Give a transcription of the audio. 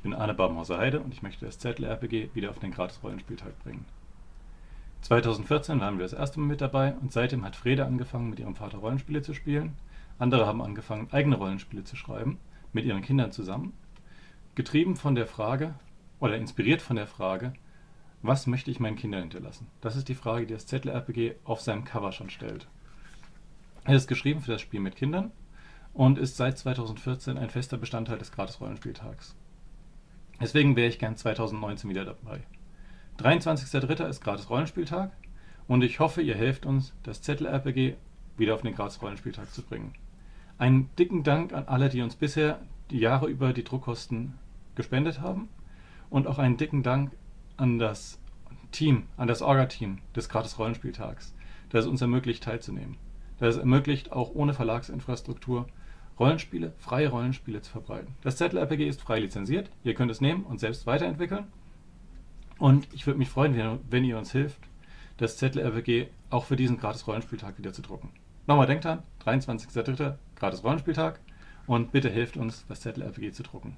Ich bin Arne Babenhauser-Heide und ich möchte das ZLRPG wieder auf den Gratis-Rollenspieltag bringen. 2014 waren wir das erste Mal mit dabei und seitdem hat Frede angefangen, mit ihrem Vater Rollenspiele zu spielen. Andere haben angefangen, eigene Rollenspiele zu schreiben, mit ihren Kindern zusammen. Getrieben von der Frage, oder inspiriert von der Frage, was möchte ich meinen Kindern hinterlassen? Das ist die Frage, die das ZLRPG auf seinem Cover schon stellt. Er ist geschrieben für das Spiel mit Kindern und ist seit 2014 ein fester Bestandteil des Gratis-Rollenspieltags. Deswegen wäre ich gern 2019 wieder dabei. 23.03. ist Gratis-Rollenspieltag und ich hoffe, ihr helft uns, das ZLRPG wieder auf den Gratis-Rollenspieltag zu bringen. Einen dicken Dank an alle, die uns bisher die Jahre über die Druckkosten gespendet haben und auch einen dicken Dank an das Team, an das Orga-Team des Gratis-Rollenspieltags, das es uns ermöglicht teilzunehmen. Das es ermöglicht, auch ohne Verlagsinfrastruktur Rollenspiele, freie Rollenspiele zu verbreiten. Das ZLRPG ist frei lizenziert, ihr könnt es nehmen und selbst weiterentwickeln. Und ich würde mich freuen, wenn ihr uns hilft, das ZLRPG auch für diesen Gratis-Rollenspieltag wieder zu drucken. Nochmal denkt dran, 23.03. Gratis-Rollenspieltag und bitte hilft uns, das ZLRPG zu drucken.